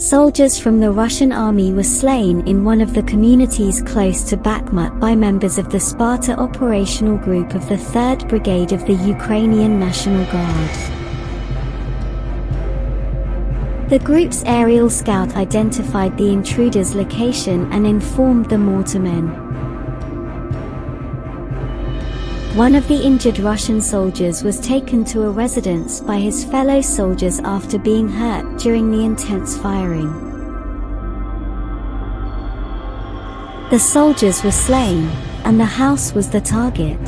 Soldiers from the Russian army were slain in one of the communities close to Bakhmut by members of the Sparta operational group of the 3rd Brigade of the Ukrainian National Guard. The group's aerial scout identified the intruder's location and informed the mortarmen. One of the injured Russian soldiers was taken to a residence by his fellow soldiers after being hurt during the intense firing. The soldiers were slain, and the house was the target.